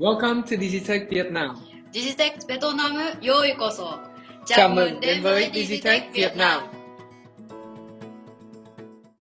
Welcome to Digitech Vietnam. Digitech Việt Nam, yo ikoso. Chào mừng đến với Digitech Việt Nam.